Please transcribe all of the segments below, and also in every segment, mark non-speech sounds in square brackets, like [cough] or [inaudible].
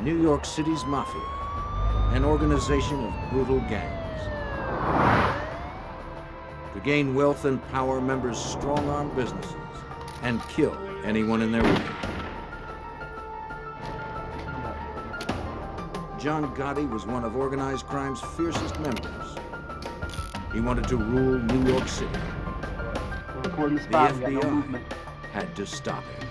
New York City's Mafia, an organization of brutal gangs. To gain wealth and power, members strong-arm businesses and kill anyone in their way. John Gotti was one of organized crime's fiercest members. He wanted to rule New York City. The FBI had to stop him.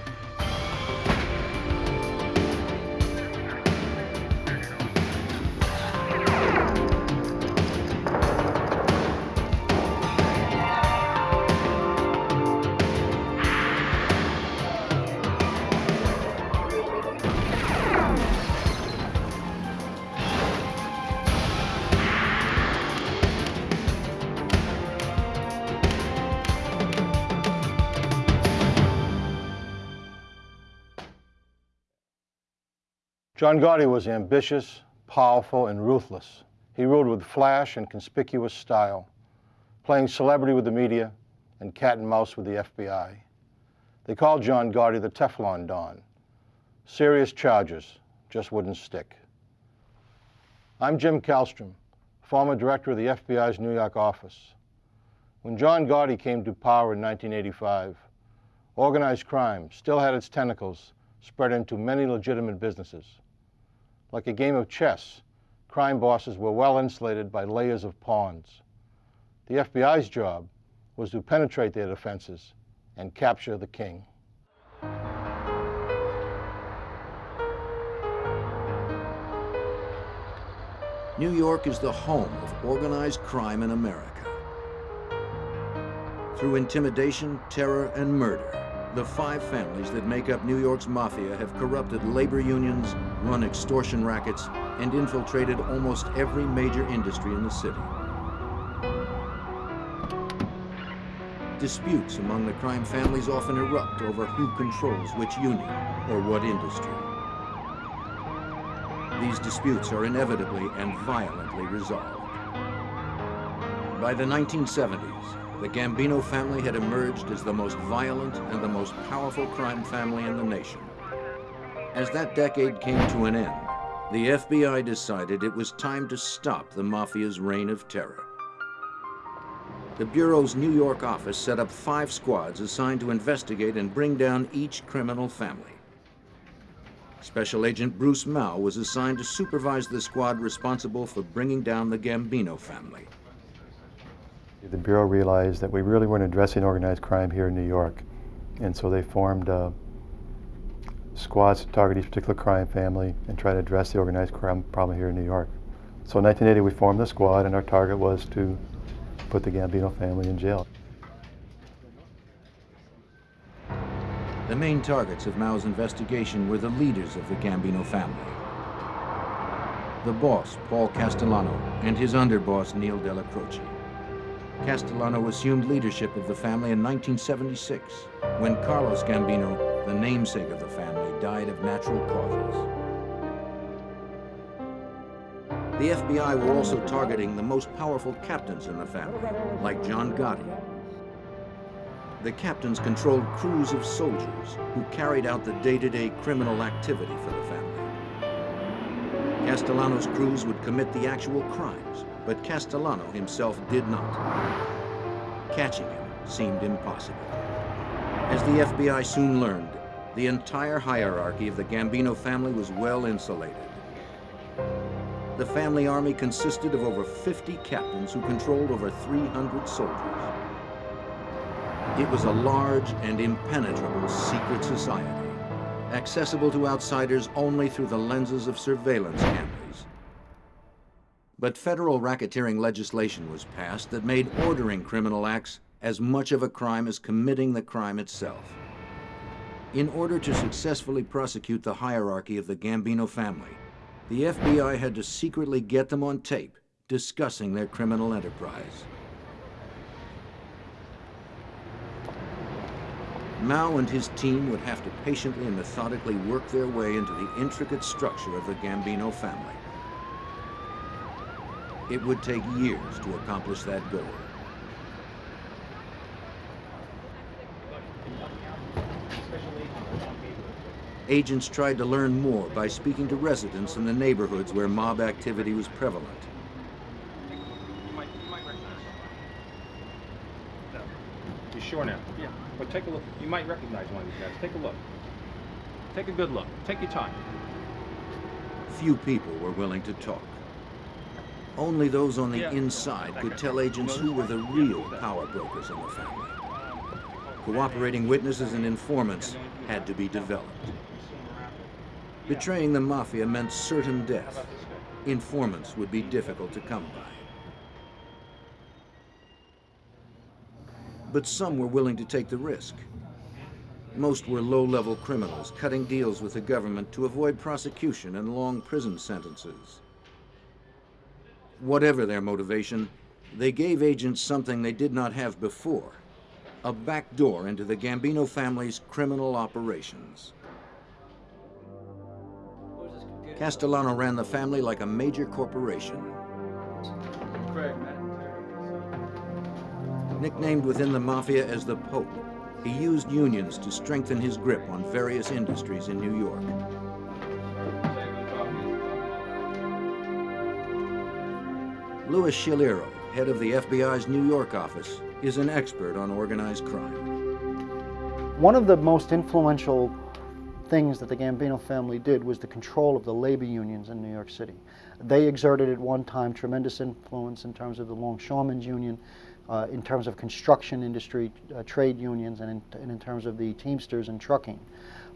John Gotti was ambitious, powerful, and ruthless. He ruled with flash and conspicuous style, playing celebrity with the media and cat and mouse with the FBI. They called John Gotti the Teflon Don. Serious charges just wouldn't stick. I'm Jim Kallstrom, former director of the FBI's New York office. When John Gotti came to power in 1985, organized crime still had its tentacles spread into many legitimate businesses. Like a game of chess, crime bosses were well insulated by layers of pawns. The FBI's job was to penetrate their defenses and capture the king. New York is the home of organized crime in America. Through intimidation, terror, and murder, the five families that make up New York's mafia have corrupted labor unions, run extortion rackets, and infiltrated almost every major industry in the city. Disputes among the crime families often erupt over who controls which union or what industry. These disputes are inevitably and violently resolved. By the 1970s, the Gambino family had emerged as the most violent and the most powerful crime family in the nation. As that decade came to an end, the FBI decided it was time to stop the Mafia's reign of terror. The Bureau's New York office set up five squads assigned to investigate and bring down each criminal family. Special Agent Bruce Mouw was assigned to supervise the squad responsible for bringing down the Gambino family. The Bureau realized that we really weren't addressing organized crime here in New York. And so they formed uh, squads to target each particular crime family and try to address the organized crime problem here in New York. So in 1980 we formed the squad and our target was to put the Gambino family in jail. The main targets of Mouw's investigation were the leaders of the Gambino family. The boss, Paul Castellano, and his underboss, Neil Della Croce. Castellano assumed leadership of the family in 1976, when Carlos Gambino, the namesake of the family, died of natural causes. The FBI were also targeting the most powerful captains in the family, like John Gotti. The captains controlled crews of soldiers who carried out the day-to-day -day criminal activity for the family. Castellano's crews would commit the actual crimes, but Castellano himself did not. Catching him seemed impossible. As the FBI soon learned, the entire hierarchy of the Gambino family was well insulated. The family army consisted of over 50 captains who controlled over 300 soldiers. It was a large and impenetrable secret society, accessible to outsiders only through the lenses of surveillance cameras. But federal racketeering legislation was passed that made ordering criminal acts as much of a crime as committing the crime itself. In order to successfully prosecute the hierarchy of the Gambino family, the FBI had to secretly get them on tape discussing their criminal enterprise. Mouw and his team would have to patiently and methodically work their way into the intricate structure of the Gambino family. It would take years to accomplish that goal. Agents tried to learn more by speaking to residents in the neighborhoods where mob activity was prevalent. You might, recognize one. Sure now? Yeah. Well, take a look. You might recognize one of these guys. Take a look. Take a good look. Take your time. Few people were willing to talk. Only those on the inside could tell agents who were the real power brokers in the family. Cooperating witnesses and informants had to be developed. Betraying the mafia meant certain death. Informants would be difficult to come by. But some were willing to take the risk. Most were low-level criminals cutting deals with the government to avoid prosecution and long prison sentences. Whatever their motivation, they gave agents something they did not have before, a back door into the Gambino family's criminal operations. Castellano ran the family like a major corporation. Nicknamed within the mafia as the Pope, he used unions to strengthen his grip on various industries in New York. Louis Schiliro, head of the FBI's New York office, is an expert on organized crime. One of the most influential things that the Gambino family did was the control of the labor unions in New York City. They exerted at one time tremendous influence in terms of the Longshoremen's Union, uh, in terms of construction industry, uh, trade unions, and in, and in terms of the Teamsters and trucking.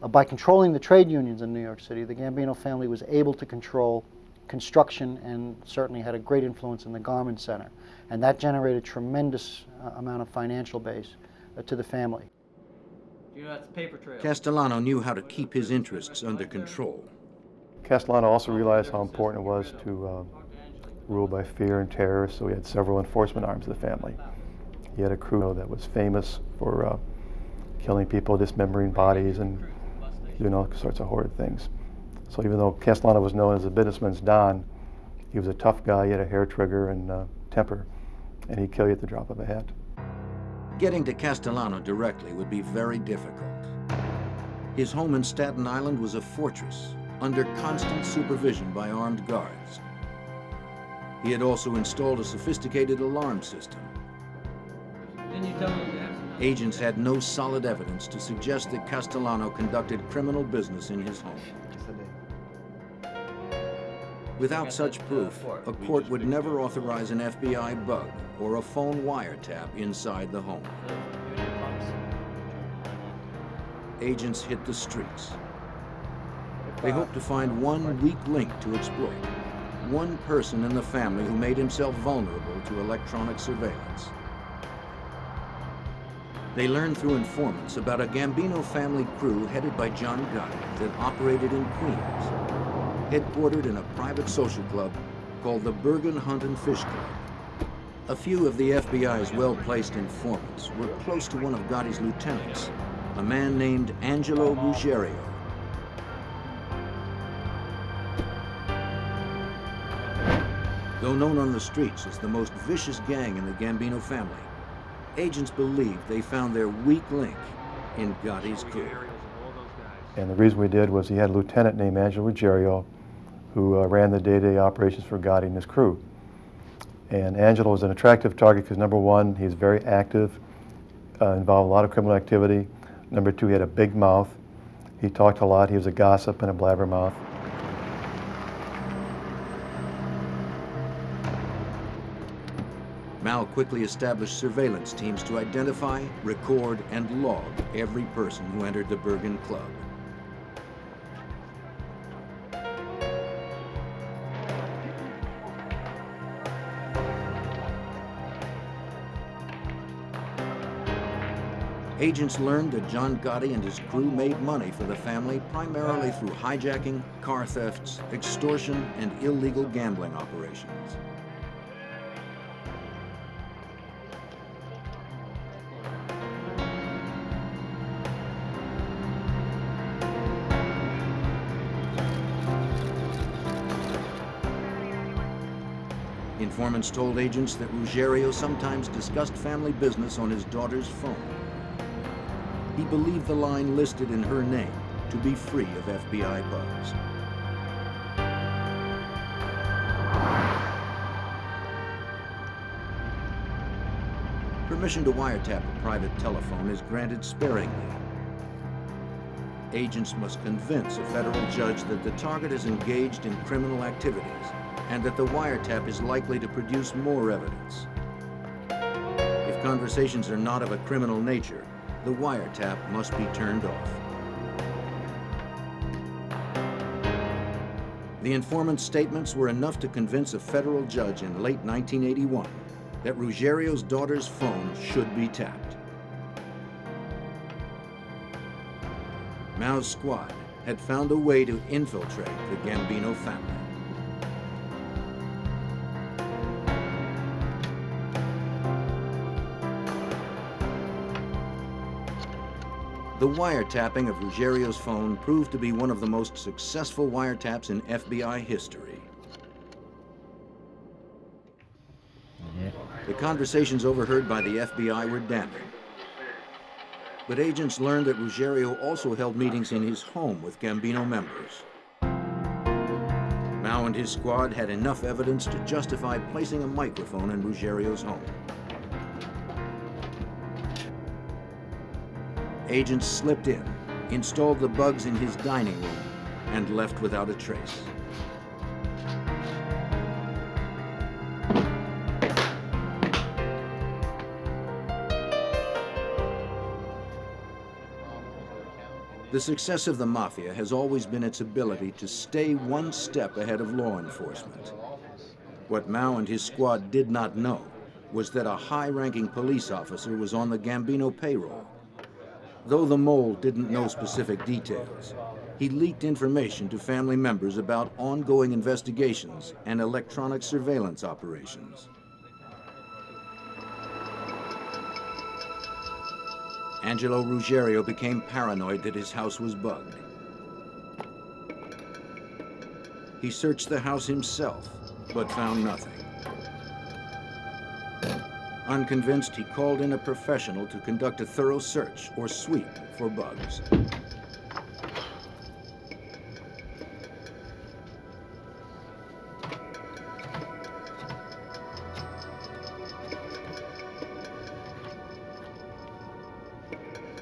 Uh, by controlling the trade unions in New York City, the Gambino family was able to control construction and certainly had a great influence in the garment center. And that generated tremendous uh, amount of financial base uh, to the family. You know, that's paper trail. Castellano knew how to keep his interests under control. Castellano also realized how important it was to uh, rule by fear and terror, so he had several enforcement arms of the family. He had a crew that was famous for uh, killing people, dismembering bodies, and doing all sorts of horrid things. So even though Castellano was known as a businessman's don, he was a tough guy. He had a hair trigger and uh, temper, and he'd kill you at the drop of a hat. Getting to Castellano directly would be very difficult. His home in Staten Island was a fortress, under constant supervision by armed guards. He had also installed a sophisticated alarm system. Didn't you tell me that? Agents had no solid evidence to suggest that Castellano conducted criminal business in his home. Without such proof, a court would never authorize an FBI bug or a phone wiretap inside the home. Agents hit the streets. They hoped to find one weak link to exploit, one person in the family who made himself vulnerable to electronic surveillance. They learned through informants about a Gambino family crew headed by John Gotti that operated in Queens, headquartered in a private social club called the Bergen Hunt and Fish Club. A few of the FBI's well-placed informants were close to one of Gotti's lieutenants, a man named Angelo Ruggiero. Though known on the streets as the most vicious gang in the Gambino family, agents believed they found their weak link in Gotti's crew. And the reason we did was he had a lieutenant named Angelo Ruggiero who uh, ran the day-to-day operations for Gotti and his crew. And Angelo was an attractive target because number one, he's very active, uh, involved a lot of criminal activity. Number two, he had a big mouth. He talked a lot. He was a gossip and a blabbermouth. Mouw quickly established surveillance teams to identify, record, and log every person who entered the Bergen Club. Agents learned that John Gotti and his crew made money for the family primarily through hijacking, car thefts, extortion, and illegal gambling operations. Informants told agents that Ruggiero sometimes discussed family business on his daughter's phone. He believed the line listed in her name to be free of FBI bugs. Permission to wiretap a private telephone is granted sparingly. Agents must convince a federal judge that the target is engaged in criminal activities and that the wiretap is likely to produce more evidence. If conversations are not of a criminal nature, the wiretap must be turned off. The informant's statements were enough to convince a federal judge in late 1981 that Ruggiero's daughter's phone should be tapped. Mouw's squad had found a way to infiltrate the Gambino family. The wiretapping of Ruggiero's phone proved to be one of the most successful wiretaps in FBI history. The conversations overheard by the FBI were damning. But agents learned that Ruggiero also held meetings in his home with Gambino members. Mouw and his squad had enough evidence to justify placing a microphone in Ruggiero's home. Agents slipped in, installed the bugs in his dining room, and left without a trace. The success of the Mafia has always been its ability to stay one step ahead of law enforcement. What Mouw and his squad did not know was that a high-ranking police officer was on the Gambino payroll. Though the mole didn't know specific details, he leaked information to family members about ongoing investigations and electronic surveillance operations. Angelo Ruggiero became paranoid that his house was bugged. He searched the house himself, but found nothing. Unconvinced, he called in a professional to conduct a thorough search or sweep for bugs.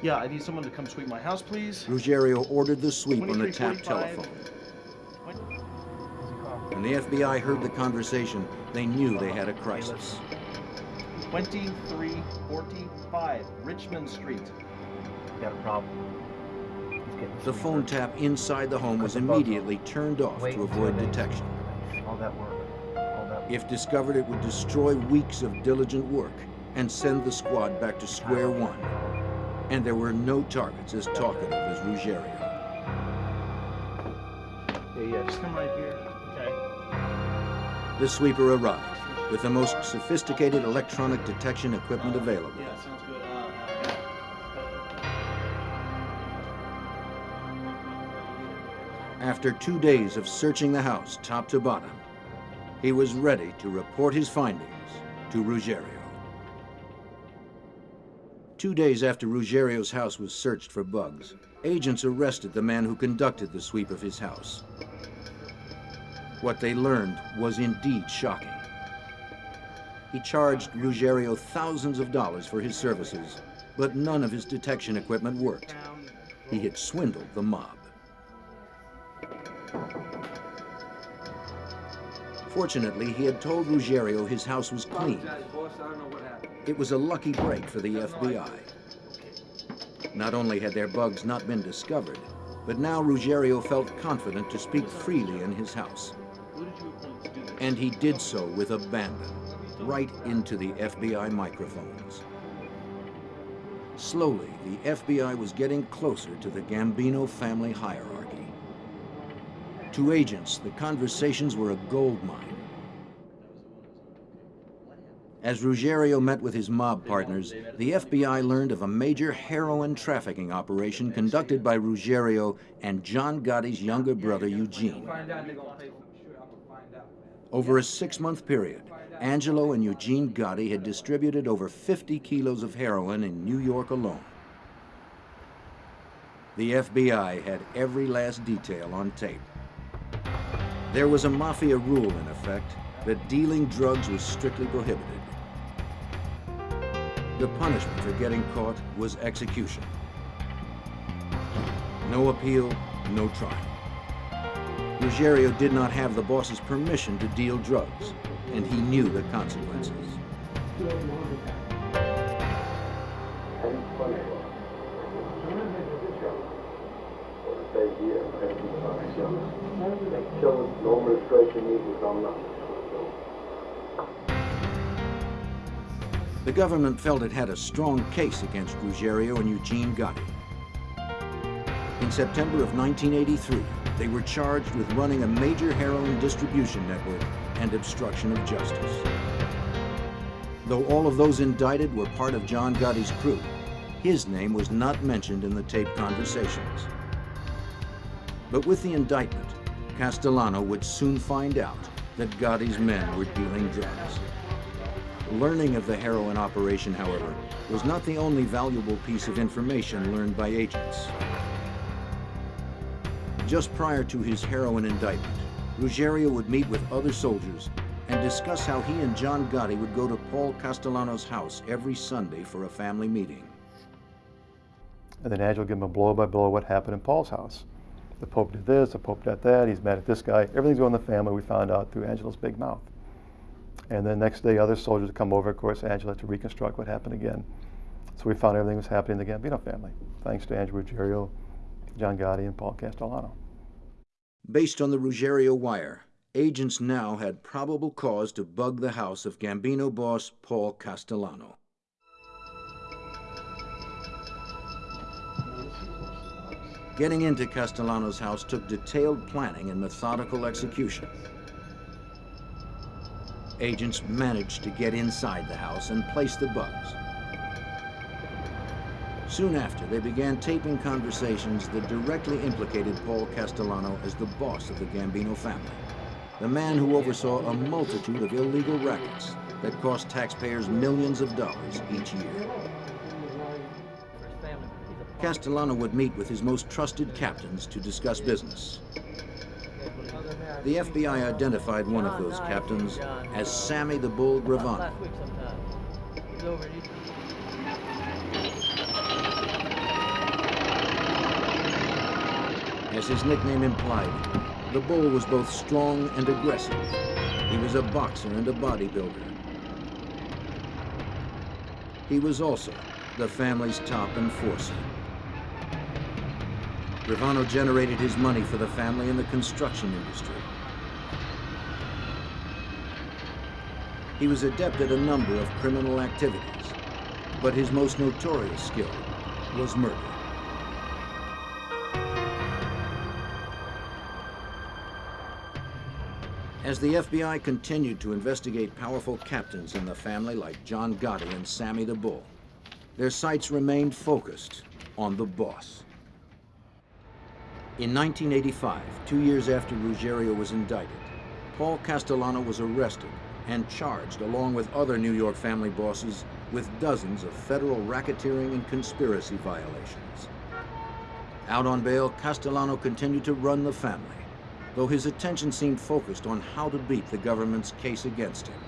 Yeah, I need someone to come sweep my house, please. Ruggiero ordered the sweep on the tap telephone. When the FBI heard the conversation, they knew they had a crisis. 2345 Richmond Street. Got a problem. The phone work. tap inside the home was immediately turned off Wait to avoid detection. All that work. All that work. If discovered, it would destroy weeks of diligent work and send the squad back to square one. And there were no targets as talkative as Ruggiero. Yeah, yeah, just come right here. Okay. The sweeper arrived with the most sophisticated electronic detection equipment available. Yeah, sounds good. Uh, After two days of searching the house top to bottom, he was ready to report his findings to Ruggiero. Two days after Ruggiero's house was searched for bugs, agents arrested the man who conducted the sweep of his house. What they learned was indeed shocking. He charged Ruggiero thousands of dollars for his services, but none of his detection equipment worked. He had swindled the mob. Fortunately, he had told Ruggiero his house was clean. It was a lucky break for the FBI. Not only had their bugs not been discovered, but now Ruggiero felt confident to speak freely in his house. And he did so with abandon, right into the FBI microphones. Slowly, the FBI was getting closer to the Gambino family hierarchy. To agents, the conversations were a gold mine. As Ruggiero met with his mob partners, the FBI learned of a major heroin trafficking operation conducted by Ruggiero and John Gotti's younger brother Eugene. Over a six-month period, Angelo and Eugene Gotti had distributed over 50 kilos of heroin in New York alone. The FBI had every last detail on tape. There was a mafia rule in effect that dealing drugs was strictly prohibited. The punishment for getting caught was execution. No appeal, no trial. Ruggiero did not have the boss's permission to deal drugs, and he knew the consequences. The government felt it had a strong case against Ruggiero and Eugene Gotti. In September of 1983, they were charged with running a major heroin distribution network and obstruction of justice. Though all of those indicted were part of John Gotti's crew, his name was not mentioned in the taped conversations. But with the indictment, Castellano would soon find out that Gotti's men were dealing drugs. Learning of the heroin operation, however, was not the only valuable piece of information learned by agents. Just prior to his heroin indictment, Ruggiero would meet with other soldiers and discuss how he and John Gotti would go to Paul Castellano's house every Sunday for a family meeting. And then Angelo give him a blow by blow what happened in Paul's house. The Pope did this, the Pope did that, he's mad at this guy. Everything's going in the family, we found out through Angelo's big mouth. And then next day, other soldiers come over. Of course, Angelo to reconstruct what happened again. So we found everything was happening in the Gambino family, thanks to Angelo Ruggiero, John Gotti, and Paul Castellano. Based on the Ruggiero wire, agents now had probable cause to bug the house of Gambino boss Paul Castellano. Getting into Castellano's house took detailed planning and methodical execution. Agents managed to get inside the house and place the bugs. Soon after, they began taping conversations that directly implicated Paul Castellano as the boss of the Gambino family, the man who oversaw a multitude of illegal rackets that cost taxpayers millions of dollars each year. Castellano would meet with his most trusted captains to discuss business. The FBI identified one of those captains as Sammy the Bull Gravano. As his nickname implied, the bull was both strong and aggressive. He was a boxer and a bodybuilder. He was also the family's top enforcer. Gravano generated his money for the family in the construction industry. He was adept at a number of criminal activities, but his most notorious skill was murder. As the FBI continued to investigate powerful captains in the family like John Gotti and Sammy the Bull, their sights remained focused on the boss. In 1985, two years after Ruggiero was indicted, Paul Castellano was arrested and charged along with other New York family bosses with dozens of federal racketeering and conspiracy violations. Out on bail, Castellano continued to run the family, though his attention seemed focused on how to beat the government's case against him.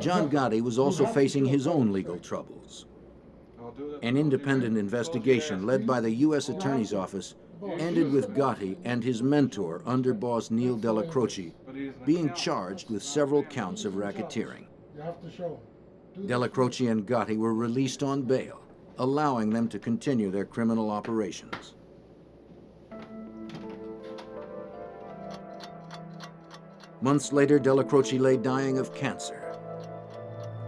John Gotti was also facing his own legal troubles. An independent investigation led by the U.S. Attorney's Office ended with Gotti and his mentor, underboss Neil Della Croce, being charged with several counts of racketeering. Della Croce and Gotti were released on bail, allowing them to continue their criminal operations. Months later, Della Croce lay dying of cancer.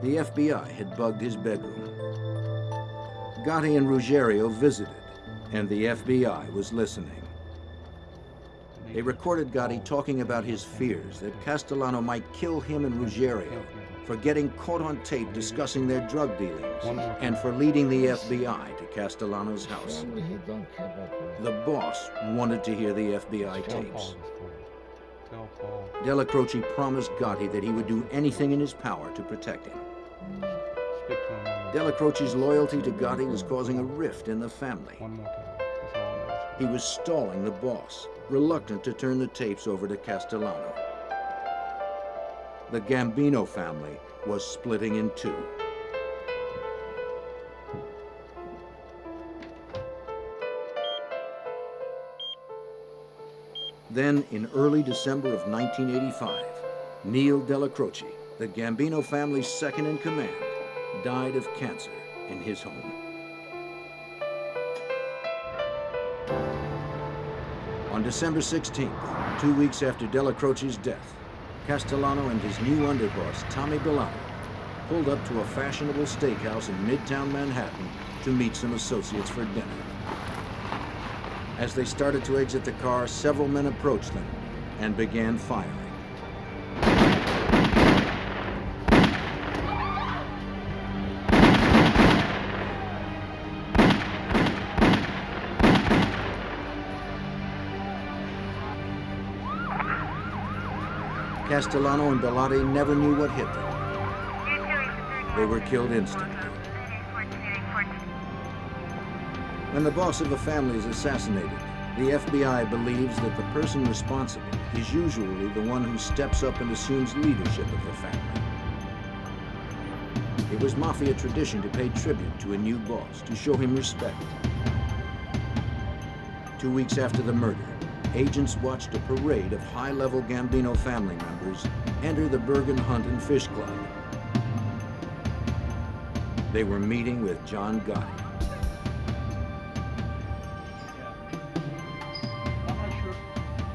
The FBI had bugged his bedroom. Gotti and Ruggiero visited, and the FBI was listening. They recorded Gotti talking about his fears that Castellano might kill him and Ruggiero for getting caught on tape discussing their drug dealings and for leading the FBI to Castellano's house. The boss wanted to hear the FBI tapes. Della Croce promised Gotti that he would do anything in his power to protect him. Della Croce's loyalty to Gotti was causing a rift in the family. One more time. That's all I'm asking. He was stalling the boss, reluctant to turn the tapes over to Castellano. The Gambino family was splitting in two. Then, in early December of 1985, Neil Della Croce, the Gambino family's second in command, died of cancer in his home. On December 16th, two weeks after Della Croce's death, Castellano and his new underboss, Tommy Bilotti, pulled up to a fashionable steakhouse in Midtown Manhattan to meet some associates for dinner. As they started to exit the car, several men approached them and began firing. Castellano and Bilotti never knew what hit them. They were killed instantly. When the boss of a family is assassinated, the FBI believes that the person responsible is usually the one who steps up and assumes leadership of the family. It was mafia tradition to pay tribute to a new boss, to show him respect. Two weeks after the murder, agents watched a parade of high-level Gambino family members enter the Bergen Hunt and Fish Club. They were meeting with John Gotti.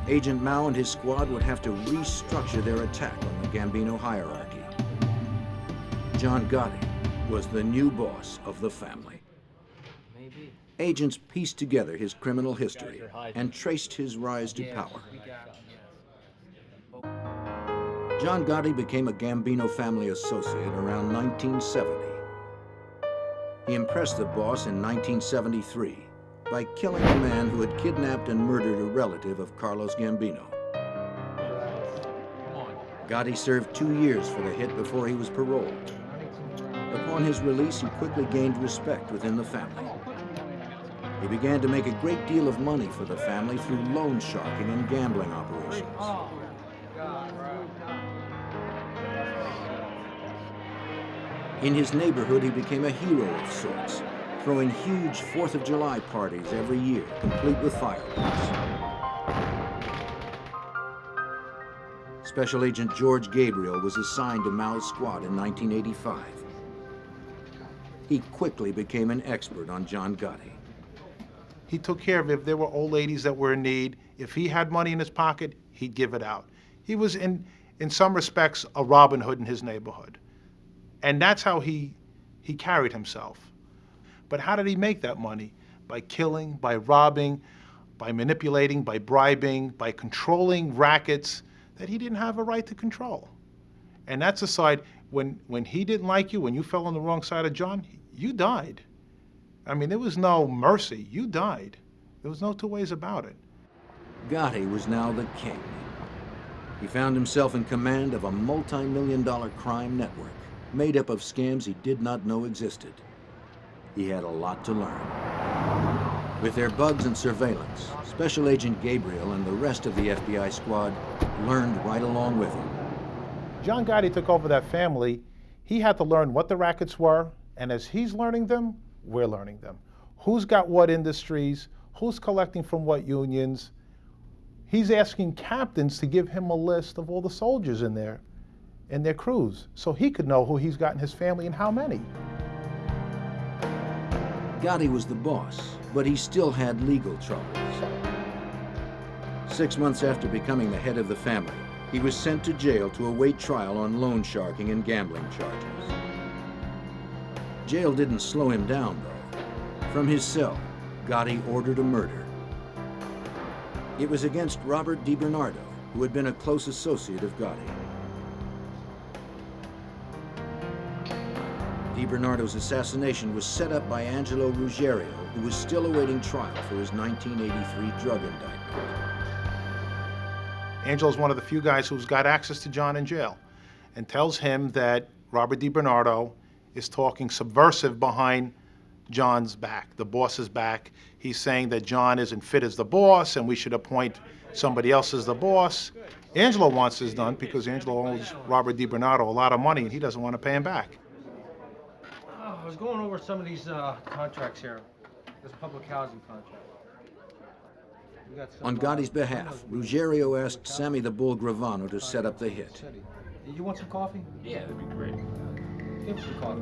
Agent Mouw and his squad would have to restructure their attack on the Gambino hierarchy. John Gotti was the new boss of the family. Maybe. Agents pieced together his criminal history and traced his rise to power. John Gotti became a Gambino family associate around 1970. He impressed the boss in 1973 by killing a man who had kidnapped and murdered a relative of Carlos Gambino. Gotti served two years for the hit before he was paroled. Upon his release, he quickly gained respect within the family. He began to make a great deal of money for the family through loan sharking and gambling operations. In his neighborhood, he became a hero of sorts, throwing huge Fourth of July parties every year, complete with fireworks. Special Agent George Gabriel was assigned to Mouw's squad in 1985. He quickly became an expert on John Gotti. He took care of if there were old ladies that were in need. If he had money in his pocket, he'd give it out. He was, in, in some respects, a Robin Hood in his neighborhood. And that's how he, he carried himself. But how did he make that money? By killing, by robbing, by manipulating, by bribing, by controlling rackets that he didn't have a right to control. And that's a side, when, when he didn't like you, when you fell on the wrong side of John, you died. I mean, there was no mercy. You died. There was no two ways about it. Gotti was now the king. He found himself in command of a multi-million dollar crime network made up of scams he did not know existed. He had a lot to learn. With their bugs and surveillance, Special Agent Gabriel and the rest of the FBI squad learned right along with him. John Gotti took over that family. He had to learn what the rackets were, and as he's learning them, we're learning them. Who's got what industries, who's collecting from what unions. He's asking captains to give him a list of all the soldiers in there and their crews so he could know who he's got in his family and how many. Gotti was the boss, but he still had legal troubles. Six months after becoming the head of the family, he was sent to jail to await trial on loan sharking and gambling charges. Jail didn't slow him down, though. From his cell, Gotti ordered a murder. It was against Robert DiBernardo, who had been a close associate of Gotti. DiBernardo's assassination was set up by Angelo Ruggiero, who was still awaiting trial for his 1983 drug indictment. Angelo's one of the few guys who's got access to John in jail and tells him that Robert DiBernardo is talking subversive behind John's back, the boss's back. He's saying that John isn't fit as the boss and we should appoint somebody else as the boss. Angelo wants this done because Angelo owes Robert DiBernardo a lot of money and he doesn't want to pay him back. I was going over some of these uh, contracts here. This public housing contract. We got some, On uh, Gotti's behalf, Ruggiero asked Sammy the Bull Gravano to set up the hit. You want some coffee? Yeah, that'd be great. Give some coffee.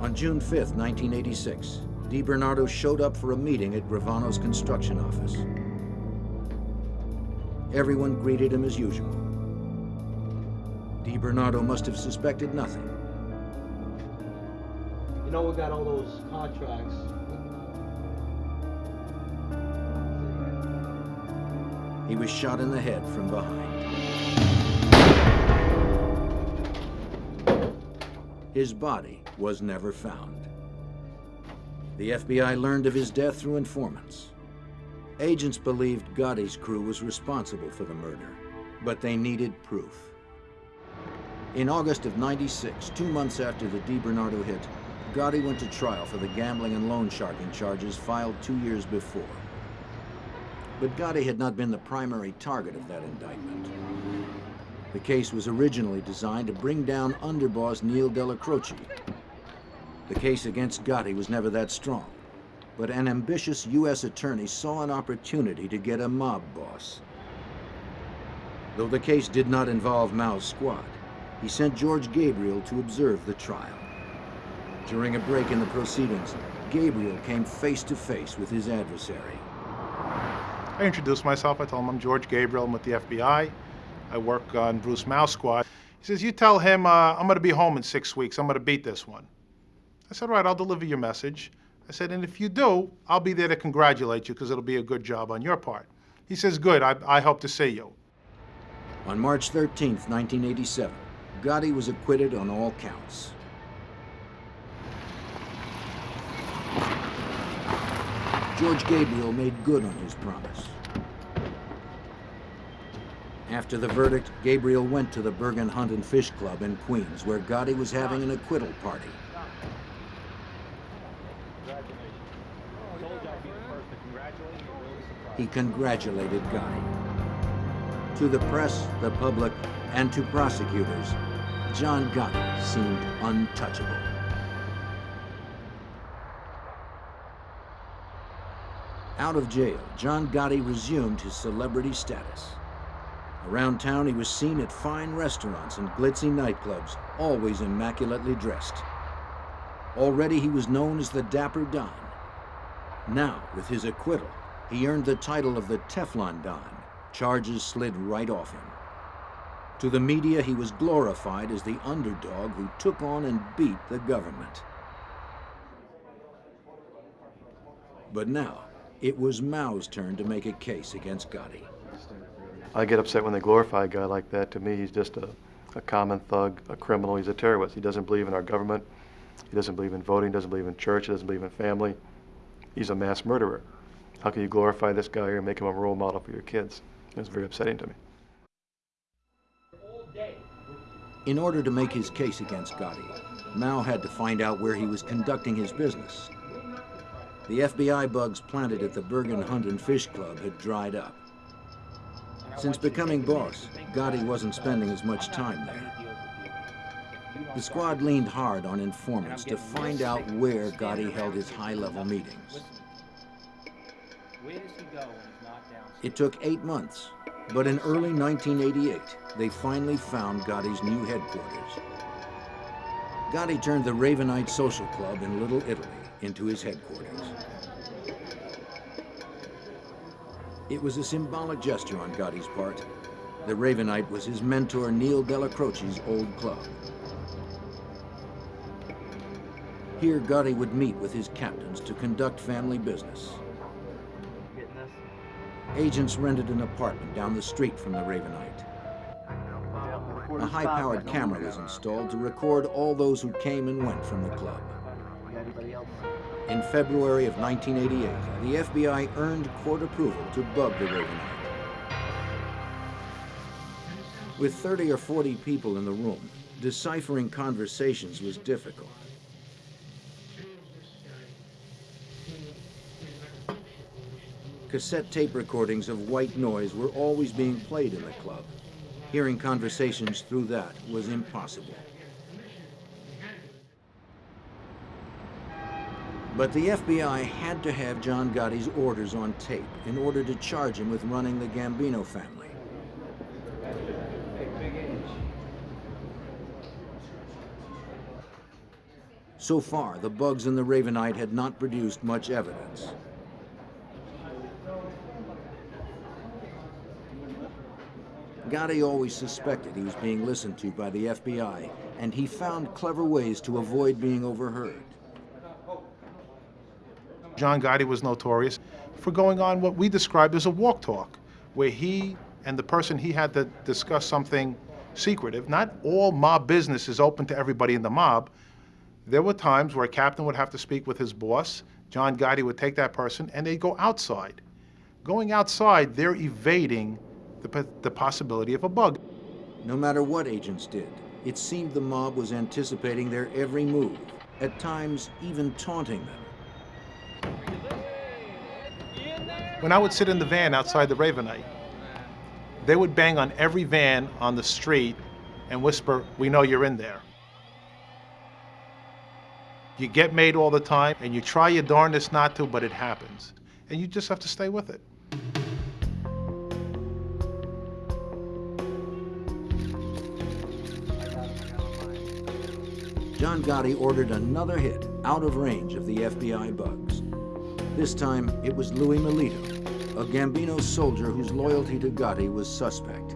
On June 5, 1986, Di Bernardo showed up for a meeting at Gravano's construction office. Everyone greeted him as usual. Di Bernardo must have suspected nothing. You know we got all those contracts. He was shot in the head from behind. His body was never found. The FBI learned of his death through informants. Agents believed Gotti's crew was responsible for the murder, but they needed proof. In August of 96, two months after the DiBernardo hit, Gotti went to trial for the gambling and loan sharking charges filed two years before. But Gotti had not been the primary target of that indictment. The case was originally designed to bring down underboss Neil Della Croce. The case against Gotti was never that strong, but an ambitious U.S. attorney saw an opportunity to get a mob boss. Though the case did not involve Mouw's squad, he sent George Gabriel to observe the trial. During a break in the proceedings, Gabriel came face to face with his adversary. I introduced myself. I told him I'm George Gabriel. I'm with the FBI. I work on Bruce Mouw's Squad. He says, You tell him uh, I'm going to be home in six weeks. I'm going to beat this one. I said, Right, I'll deliver your message. I said, And if you do, I'll be there to congratulate you because it'll be a good job on your part. He says, Good, I, I hope to see you. On March 13, 1987, Gotti was acquitted on all counts. George Gabriel made good on his promise. After the verdict, Gabriel went to the Bergen Hunt and Fish Club in Queens, where Gotti was having an acquittal party. He congratulated Gotti. To the press, the public, and to prosecutors, John Gotti seemed untouchable. Out of jail, John Gotti resumed his celebrity status. Around town, he was seen at fine restaurants and glitzy nightclubs, always immaculately dressed. Already he was known as the Dapper Don. Now, with his acquittal, he earned the title of the Teflon Don. Charges slid right off him. To the media, he was glorified as the underdog who took on and beat the government. But now, it was Mouw's turn to make a case against Gotti. I get upset when they glorify a guy like that. To me, he's just a, a common thug, a criminal. He's a terrorist. He doesn't believe in our government. He doesn't believe in voting, doesn't believe in church, he doesn't believe in family. He's a mass murderer. How can you glorify this guy and make him a role model for your kids? It's very upsetting to me. In order to make his case against Gotti, Mouw had to find out where he was conducting his business. The FBI bugs planted at the Bergen Hunt and Fish Club had dried up. Since becoming boss, Gotti wasn't spending as much time there. The squad leaned hard on informants to find out where Gotti held his high-level meetings. It took eight months, but in early 1988, they finally found Gotti's new headquarters. Gotti turned the Ravenite Social Club in Little Italy into his headquarters. It was a symbolic gesture on Gotti's part. The Ravenite was his mentor Neil Della Croce's old club. Here, Gotti would meet with his captains to conduct family business. Agents rented an apartment down the street from the Ravenite. A high-powered camera was installed to record all those who came and went from the club. In February of 1988, the FBI earned court approval to bug the Ravenite. With 30 or 40 people in the room, deciphering conversations was difficult. Cassette tape recordings of white noise were always being played in the club. Hearing conversations through that was impossible. But the FBI had to have John Gotti's orders on tape in order to charge him with running the Gambino family. So far, the bugs in the Ravenite had not produced much evidence. Gotti always suspected he was being listened to by the FBI, and he found clever ways to avoid being overheard. John Gotti was notorious for going on what we described as a walk talk, where he and the person he had to discuss something secretive. Not all mob business is open to everybody in the mob. There were times where a captain would have to speak with his boss. John Gotti would take that person and they'd go outside. Going outside, they're evading the, the possibility of a bug. No matter what agents did, it seemed the mob was anticipating their every move, at times even taunting them. When I would sit in the van outside the Ravenite, they would bang on every van on the street and whisper, we know you're in there. You get made all the time, and you try your darndest not to, but it happens. And you just have to stay with it. John Gotti ordered another hit out of range of the FBI bugs. This time, it was Louis Milito, a Gambino soldier whose loyalty to Gotti was suspect.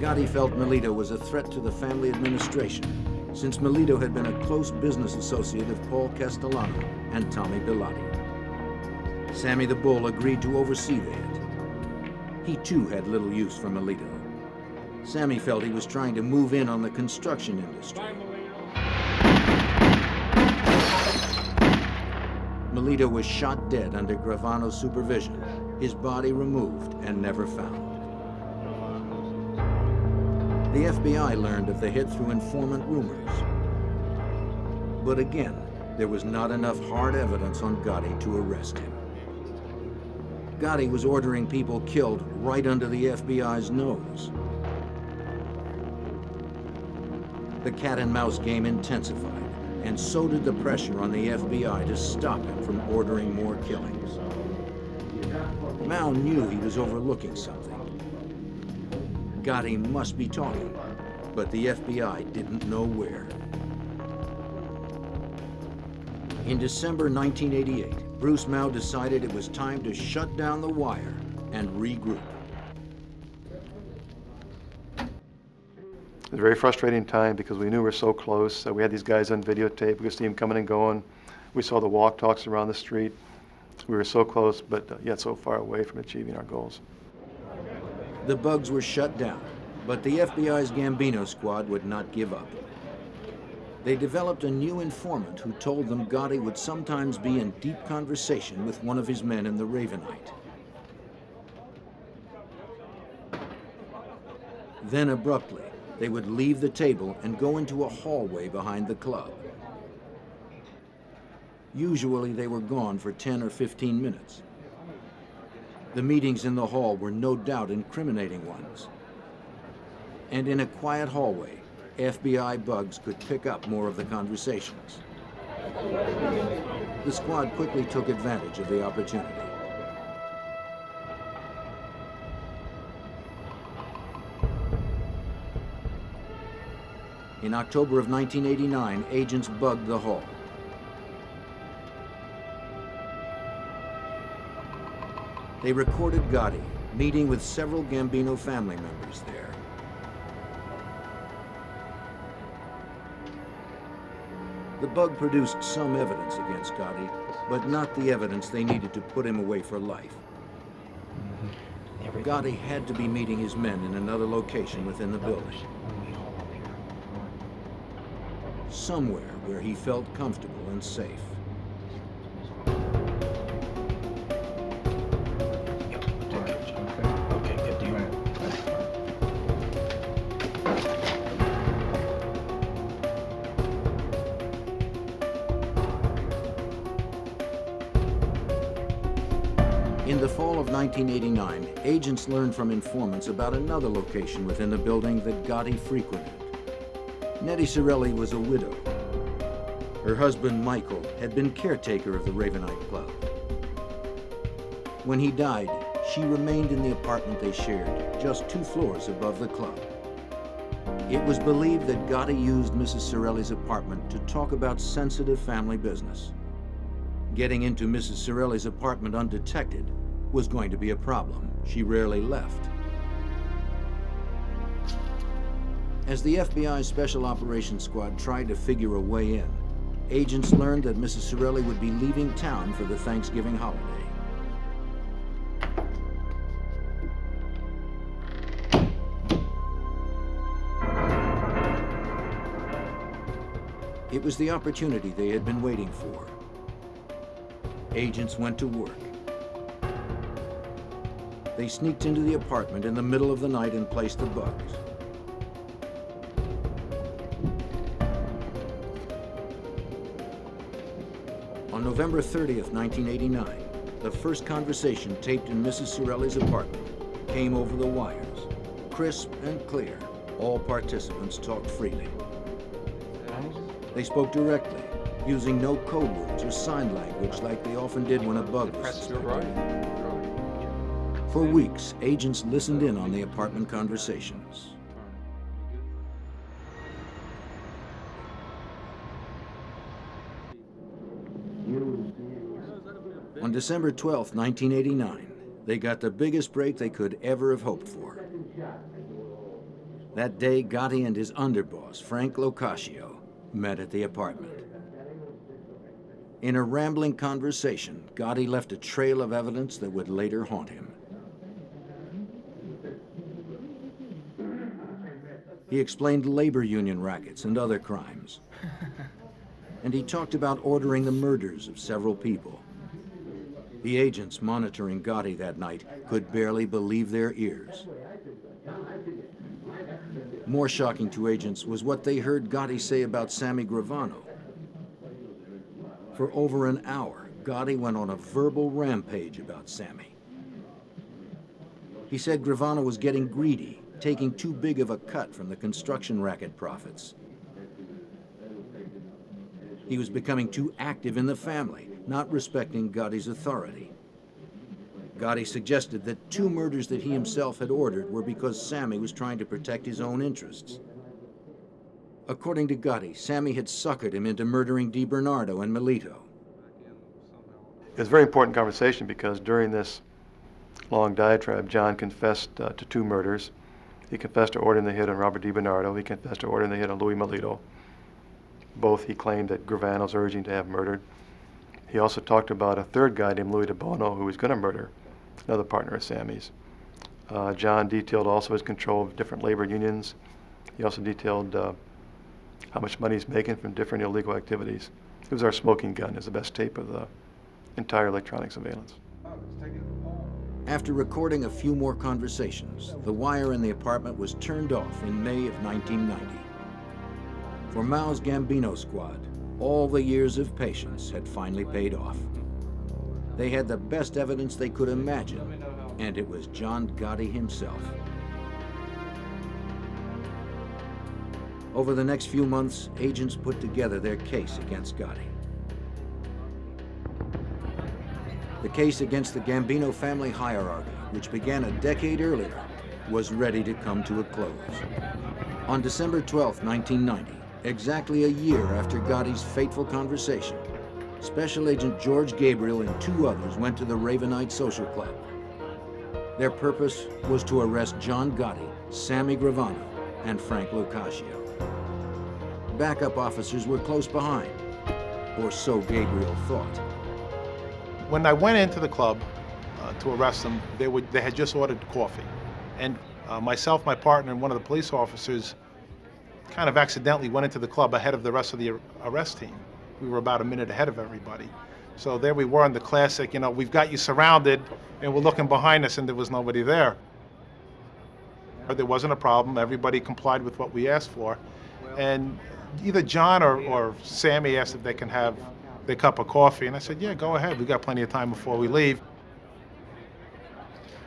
Gotti felt Milito was a threat to the family administration, since Milito had been a close business associate of Paul Castellano and Tommy Bilotti. Sammy the Bull agreed to oversee the hit. He too had little use for Milito. Sammy felt he was trying to move in on the construction industry. Milito was shot dead under Gravano's supervision, his body removed and never found. The FBI learned of the hit through informant rumors. But again, there was not enough hard evidence on Gotti to arrest him. Gotti was ordering people killed right under the FBI's nose. The cat and mouse game intensified, and so did the pressure on the FBI to stop him from ordering more killings. Mouw knew he was overlooking something. Gotti must be talking, but the FBI didn't know where. In December 1988, Bruce Mouw decided it was time to shut down the wire and regroup. Was a very frustrating time because we knew we were so close. We had these guys on videotape. We could see them coming and going. We saw the walk talks around the street. We were so close, but uh, yet so far away from achieving our goals. The bugs were shut down, but the FBI's Gambino squad would not give up. They developed a new informant who told them Gotti would sometimes be in deep conversation with one of his men in the Ravenite. Then abruptly, they would leave the table and go into a hallway behind the club. Usually they were gone for 10 or 15 minutes. The meetings in the hall were no doubt incriminating ones. And in a quiet hallway, FBI bugs could pick up more of the conversations. The squad quickly took advantage of the opportunity. In October of 1989, agents bugged the hall. They recorded Gotti meeting with several Gambino family members there. The bug produced some evidence against Gotti, but not the evidence they needed to put him away for life. Mm-hmm. Gotti had to be meeting his men in another location within the building somewhere where he felt comfortable and safe. In the fall of 1989, agents learned from informants about another location within the building that Gotti frequented. Nettie Cirelli was a widow. Her husband, Michael, had been caretaker of the Ravenite Club. When he died, she remained in the apartment they shared, just two floors above the club. It was believed that Gotti used Mrs. Cirelli's apartment to talk about sensitive family business. Getting into Mrs. Cirelli's apartment undetected was going to be a problem. She rarely left. As the FBI's Special Operations Squad tried to figure a way in, agents learned that Mrs. Cirelli would be leaving town for the Thanksgiving holiday. It was the opportunity they had been waiting for. Agents went to work. They sneaked into the apartment in the middle of the night and placed the bugs. November 30th, 1989, the first conversation taped in Mrs. Cirelli's apartment came over the wires. Crisp and clear, all participants talked freely. They spoke directly, using no code words or sign language like they often did when a bug was suspected. For weeks, agents listened in on the apartment conversations. December 12, 1989, they got the biggest break they could ever have hoped for. That day, Gotti and his underboss, Frank Locascio, met at the apartment. In a rambling conversation, Gotti left a trail of evidence that would later haunt him. He explained labor union rackets and other crimes. [laughs] And he talked about ordering the murders of several people. The agents monitoring Gotti that night could barely believe their ears. More shocking to agents was what they heard Gotti say about Sammy Gravano. For over an hour, Gotti went on a verbal rampage about Sammy. He said Gravano was getting greedy, taking too big of a cut from the construction racket profits. He was becoming too active in the family, not respecting Gotti's authority. Gotti suggested that two murders that he himself had ordered were because Sammy was trying to protect his own interests. According to Gotti, Sammy had suckered him into murdering DiBernardo and Milito. It's a very important conversation because during this long diatribe, John confessed uh, to two murders. He confessed to ordering the hit on Robert DiBernardo. He confessed to ordering the hit on Louis Milito. Both he claimed that Gravano's urging to have murdered. He also talked about a third guy named Louis DiBono who was going to murder another partner of Sammy's. Uh, John detailed also his control of different labor unions. He also detailed uh, how much money he's making from different illegal activities. It was our smoking gun, is the best tape of the entire electronic surveillance. After recording a few more conversations, the wire in the apartment was turned off in May of 1990. For Mouw's Gambino squad, all the years of patience had finally paid off. They had the best evidence they could imagine, and it was John Gotti himself. Over the next few months, agents put together their case against Gotti. The case against the Gambino family hierarchy, which began a decade earlier, was ready to come to a close. On December 12, 1990, exactly a year after Gotti's fateful conversation, Special Agent George Gabriel and two others went to the Ravenite Social Club. Their purpose was to arrest John Gotti, Sammy Gravano, and Frank Locascio. Backup officers were close behind, or so Gabriel thought. When I went into the club uh, to arrest them, they, would, they had just ordered coffee. And uh, myself, my partner, and one of the police officers kind of accidentally went into the club ahead of the rest of the arrest team. We were about a minute ahead of everybody. So there we were in the classic, you know, we've got you surrounded, and we're looking behind us, and there was nobody there. But There wasn't a problem. Everybody complied with what we asked for. And either John or, or Sammy asked if they can have their cup of coffee, and I said, yeah, go ahead. We've got plenty of time before we leave.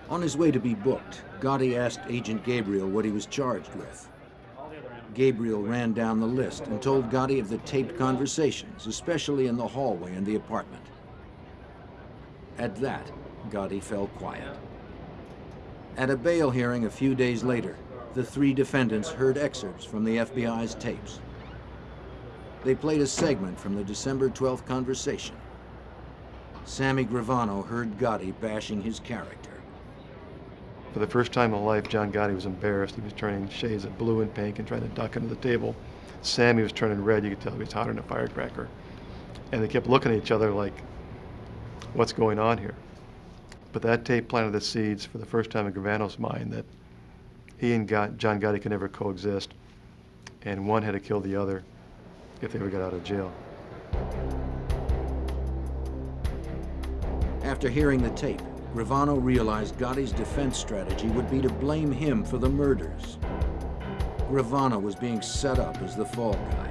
On his way to be booked, Gotti asked Agent Gabriel what he was charged with. Gabriel ran down the list and told Gotti of the taped conversations, especially in the hallway in the apartment. At that, Gotti fell quiet. At a bail hearing a few days later, the three defendants heard excerpts from the FBI's tapes. They played a segment from the December 12th conversation. Sammy Gravano heard Gotti bashing his character. For the first time in life, John Gotti was embarrassed. He was turning shades of blue and pink and trying to duck under the table. Sammy was turning red. You could tell he was hotter than a firecracker. And they kept looking at each other like, what's going on here? But that tape planted the seeds for the first time in Gravano's mind that he and God, John Gotti could never coexist, and one had to kill the other if they ever got out of jail. After hearing the tape, Gravano realized Gotti's defense strategy would be to blame him for the murders. Gravano was being set up as the fall guy.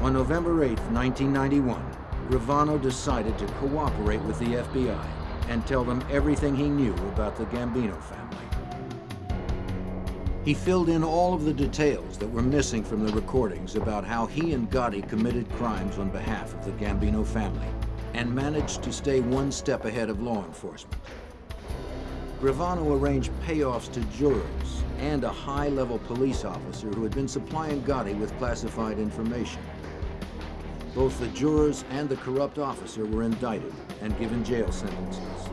On November 8, 1991, Gravano decided to cooperate with the FBI and tell them everything he knew about the Gambino family. He filled in all of the details that were missing from the recordings about how he and Gotti committed crimes on behalf of the Gambino family and managed to stay one step ahead of law enforcement. Gravano arranged payoffs to jurors and a high-level police officer who had been supplying Gotti with classified information. Both the jurors and the corrupt officer were indicted and given jail sentences.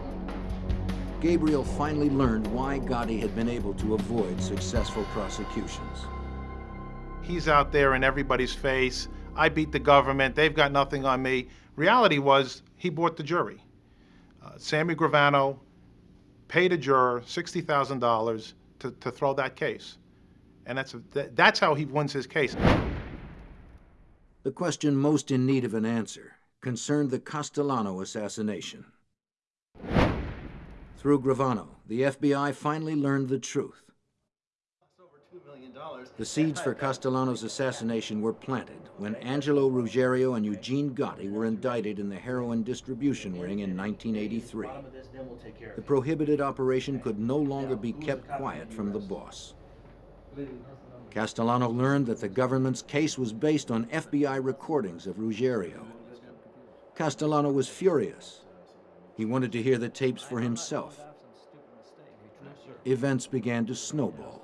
Gabriel finally learned why Gotti had been able to avoid successful prosecutions. He's out there in everybody's face. I beat the government. They've got nothing on me. Reality was he bought the jury. Uh, Sammy Gravano paid a juror $60,000 to, to throw that case. And that's, a, that's how he wins his case. The question most in need of an answer concerned the Castellano assassination. Through Gravano, the FBI finally learned the truth. The seeds for Castellano's assassination were planted when Angelo Ruggiero and Eugene Gotti were indicted in the heroin distribution ring in 1983. The prohibited operation could no longer be kept quiet from the boss. Castellano learned that the government's case was based on FBI recordings of Ruggiero. Castellano was furious. He wanted to hear the tapes for himself. Events began to snowball.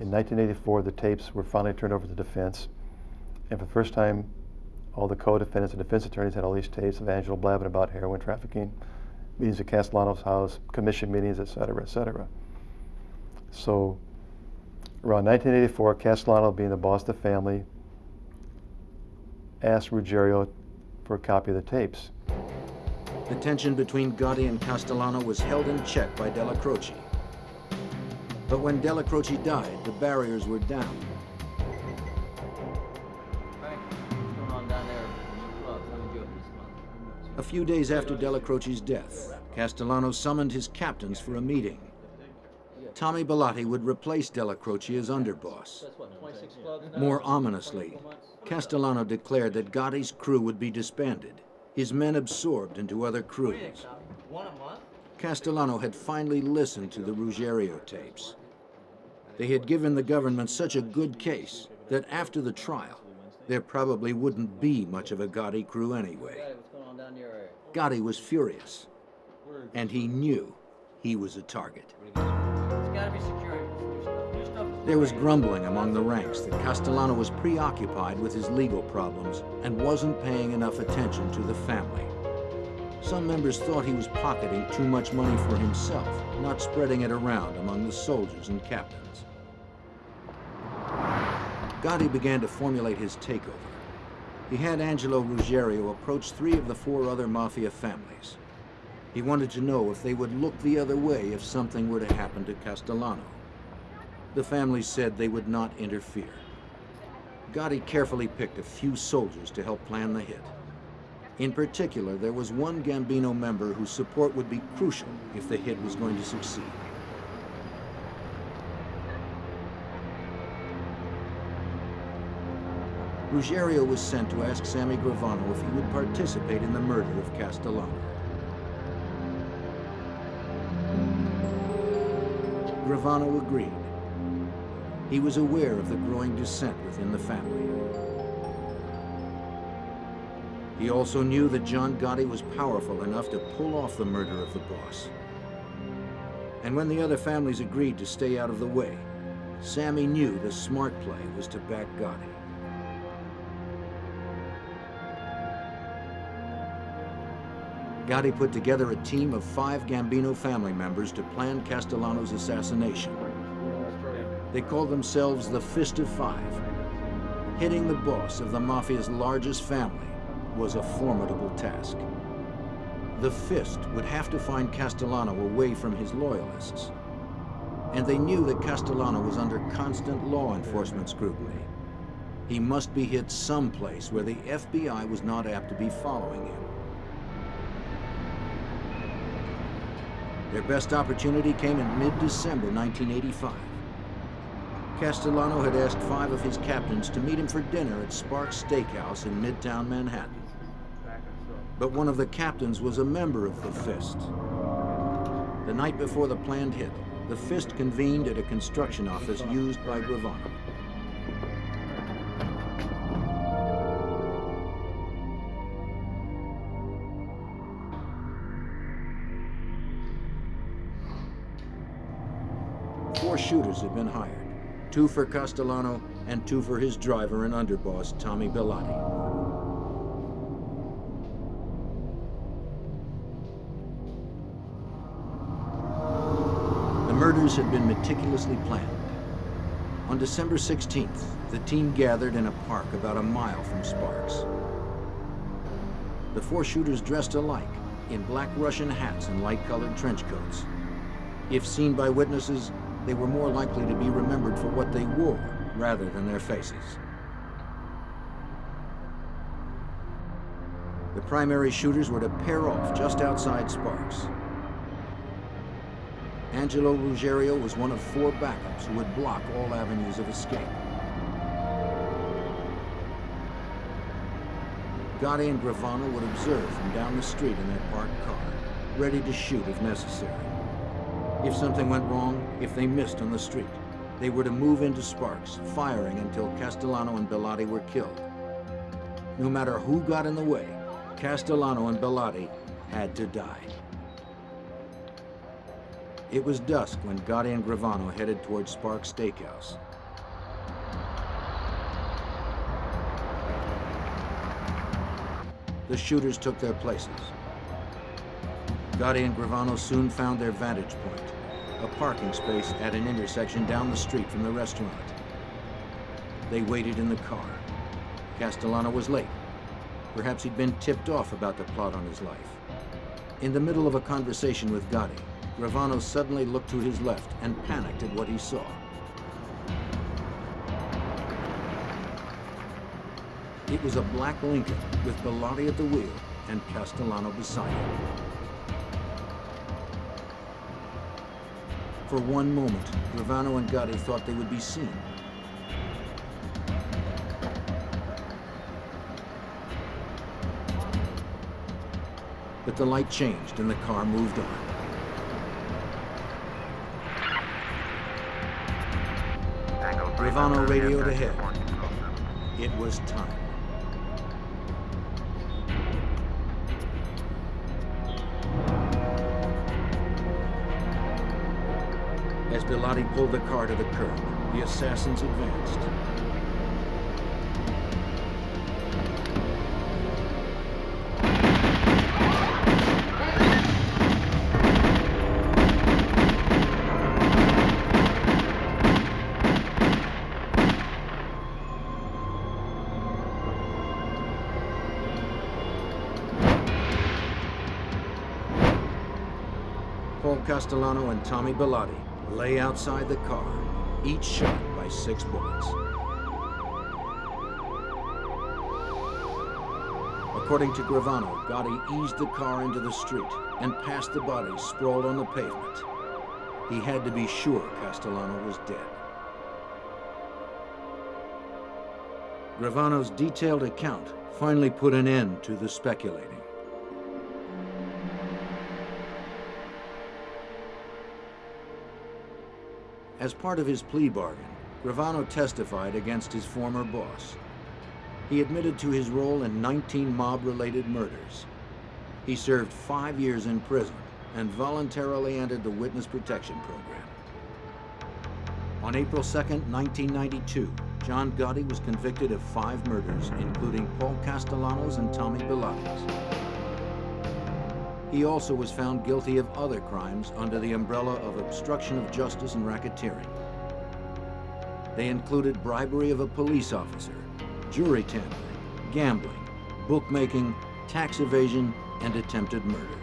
In 1984, the tapes were finally turned over to the defense. And for the first time, all the co-defendants and defense attorneys had all these tapes of Angelo blabbing about heroin trafficking, meetings at Castellano's house, commission meetings, et cetera, et cetera. So around 1984, Castellano, being the boss of the family, asked Ruggiero for a copy of the tapes. The tension between Gotti and Castellano was held in check by Della Croce. But when Della Croce died, the barriers were down. A few days after Della Croce's death, Castellano summoned his captains for a meeting. Tommy Bilotti would replace Della Croce as underboss. More ominously, Castellano declared that Gotti's crew would be disbanded, his men absorbed into other crews. Castellano had finally listened to the Ruggiero tapes. They had given the government such a good case that after the trial, there probably wouldn't be much of a Gotti crew anyway. Gotti was furious, and he knew he was a target. There was grumbling among the ranks that Castellano was preoccupied with his legal problems and wasn't paying enough attention to the family. Some members thought he was pocketing too much money for himself, not spreading it around among the soldiers and captains. Gotti began to formulate his takeover. He had Angelo Ruggiero approach three of the four other mafia families. He wanted to know if they would look the other way if something were to happen to Castellano. The families said they would not interfere. Gotti carefully picked a few soldiers to help plan the hit. In particular, there was one Gambino member whose support would be crucial if the hit was going to succeed. Ruggiero was sent to ask Sammy Gravano if he would participate in the murder of Castellano. Gravano agreed. He was aware of the growing dissent within the family. He also knew that John Gotti was powerful enough to pull off the murder of the boss. And when the other families agreed to stay out of the way, Sammy knew the smart play was to back Gotti. Gotti put together a team of five Gambino family members to plan Castellano's assassination. They called themselves the Fist of Five. Hitting the boss of the Mafia's largest family was a formidable task. The Fist would have to find Castellano away from his loyalists. And they knew that Castellano was under constant law enforcement scrutiny. He must be hit someplace where the FBI was not apt to be following him. Their best opportunity came in mid-December 1985. Castellano had asked five of his captains to meet him for dinner at Sparks Steakhouse in Midtown Manhattan. But one of the captains was a member of the Fist. The night before the planned hit, the Fist convened at a construction office used by Gravano. Shooters had been hired, two for Castellano and two for his driver and underboss, Tommy Bilotti. The murders had been meticulously planned. On December 16th, the team gathered in a park about a mile from Sparks. The four shooters dressed alike, in black Russian hats and light-colored trench coats. If seen by witnesses, they were more likely to be remembered for what they wore rather than their faces. The primary shooters were to pair off just outside Sparks. Angelo Ruggiero was one of four backups who would block all avenues of escape. Gotti and Gravano would observe from down the street in their parked car, ready to shoot if necessary. If something went wrong, if they missed on the street, they were to move into Sparks, firing until Castellano and Bilotti were killed. No matter who got in the way, Castellano and Bilotti had to die. It was dusk when Gotti and Gravano headed towards Sparks Steakhouse. The shooters took their places. Gotti and Gravano soon found their vantage point, a parking space at an intersection down the street from the restaurant. They waited in the car. Castellano was late. Perhaps he'd been tipped off about the plot on his life. In the middle of a conversation with Gotti, Gravano suddenly looked to his left and panicked at what he saw. It was a black Lincoln with Bilotti at the wheel and Castellano beside him. For one moment, Gravano and Gotti thought they would be seen. But the light changed and the car moved on. Gravano radioed ahead. It was time. As pulled the car to the curb, the assassins advanced. Paul Castellano and Tommy Bilotti lay outside the car, each shot by six bullets. According to Gravano, Gotti eased the car into the street and passed the bodies sprawled on the pavement. He had to be sure Castellano was dead. Gravano's detailed account finally put an end to the speculating. As part of his plea bargain, Gravano testified against his former boss. He admitted to his role in 19 mob-related murders. He served five years in prison and voluntarily entered the Witness Protection Program. On April 2, 1992, John Gotti was convicted of five murders, including Paul Castellanos and Tommy Bilotti's. He also was found guilty of other crimes under the umbrella of obstruction of justice and racketeering. They included bribery of a police officer, jury tampering, gambling, bookmaking, tax evasion, and attempted murder.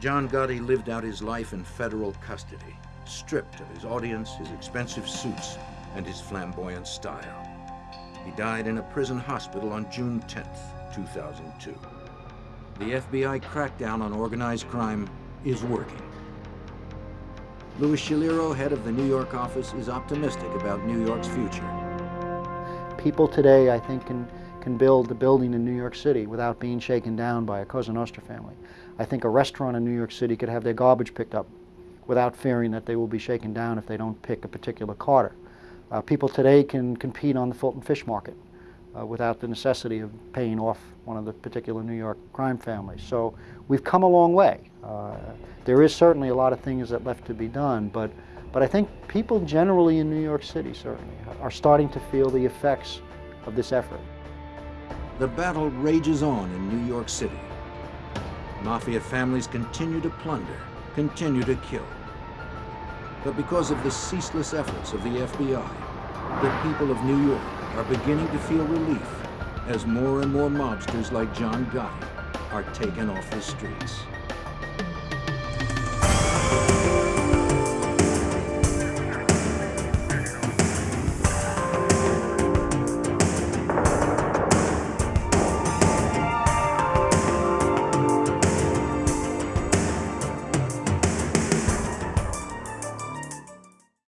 John Gotti lived out his life in federal custody, stripped of his audience, his expensive suits, and his flamboyant style. He died in a prison hospital on June 10, 2002. The FBI crackdown on organized crime is working. Louis Schiliro, head of the New York office, is optimistic about New York's future. People today, I think, can, can build a building in New York City without being shaken down by a Cosa Nostra family. I think a restaurant in New York City could have their garbage picked up without fearing that they will be shaken down if they don't pick a particular carter. Uh, people today can compete on the Fulton Fish Market without the necessity of paying off one of the particular New York crime families. So we've come a long way. Uh, there is certainly a lot of things that left to be done, but, but I think people generally in New York City certainly are starting to feel the effects of this effort. The battle rages on in New York City. Mafia families continue to plunder, continue to kill. But because of the ceaseless efforts of the FBI, the people of New York are beginning to feel relief as more and more mobsters like John Gotti are taken off the streets.